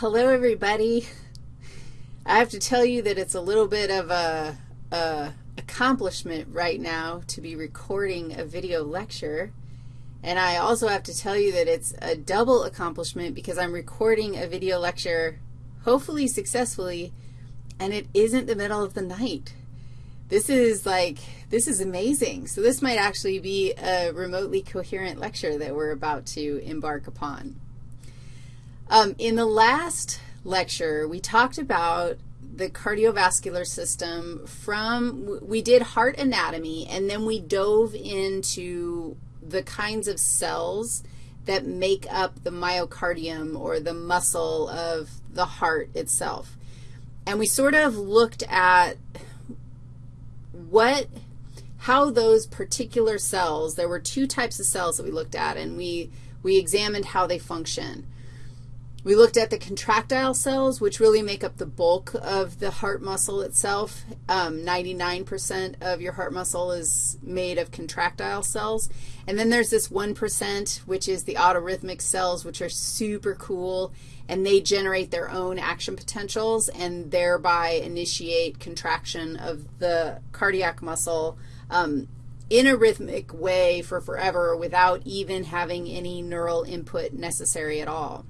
Hello, everybody. I have to tell you that it's a little bit of a, a, accomplishment right now to be recording a video lecture. And I also have to tell you that it's a double accomplishment because I'm recording a video lecture, hopefully successfully, and it isn't the middle of the night. This is like, this is amazing. So this might actually be a remotely coherent lecture that we're about to embark upon. Um, in the last lecture, we talked about the cardiovascular system from, we did heart anatomy, and then we dove into the kinds of cells that make up the myocardium or the muscle of the heart itself. And we sort of looked at what, how those particular cells, there were two types of cells that we looked at, and we, we examined how they function. We looked at the contractile cells, which really make up the bulk of the heart muscle itself. 99% um, of your heart muscle is made of contractile cells. And then there's this 1%, which is the autorhythmic cells, which are super cool, and they generate their own action potentials and thereby initiate contraction of the cardiac muscle um, in a rhythmic way for forever without even having any neural input necessary at all.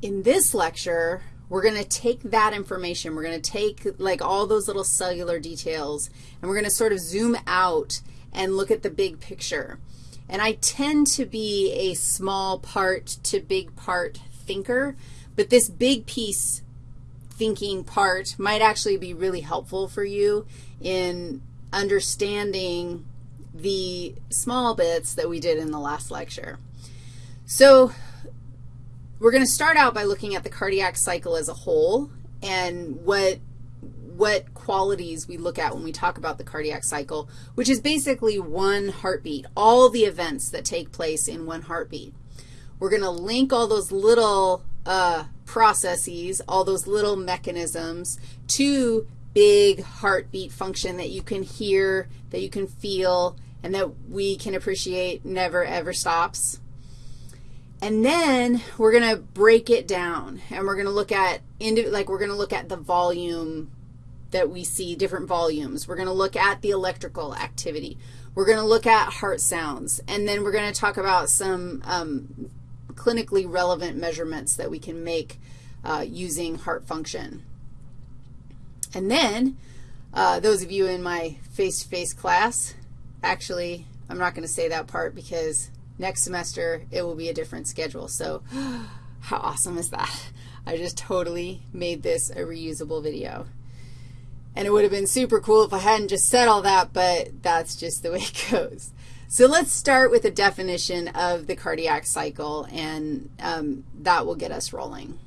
In this lecture, we're going to take that information. We're going to take, like, all those little cellular details, and we're going to sort of zoom out and look at the big picture. And I tend to be a small part to big part thinker, but this big piece thinking part might actually be really helpful for you in understanding the small bits that we did in the last lecture. So we're going to start out by looking at the cardiac cycle as a whole and what, what qualities we look at when we talk about the cardiac cycle, which is basically one heartbeat, all the events that take place in one heartbeat. We're going to link all those little uh, processes, all those little mechanisms to big heartbeat function that you can hear, that you can feel, and that we can appreciate never, ever stops. And then we're going to break it down, and we're going to look at, like we're going to look at the volume that we see, different volumes. We're going to look at the electrical activity. We're going to look at heart sounds, and then we're going to talk about some um, clinically relevant measurements that we can make uh, using heart function. And then uh, those of you in my face-to-face -face class, actually, I'm not going to say that part because Next semester, it will be a different schedule. So how awesome is that? I just totally made this a reusable video. And it would have been super cool if I hadn't just said all that, but that's just the way it goes. So let's start with a definition of the cardiac cycle, and um, that will get us rolling.